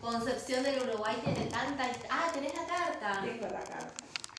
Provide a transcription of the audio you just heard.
Concepción del Uruguay tiene tanta... Ah, tenés la carta. Tengo la carta.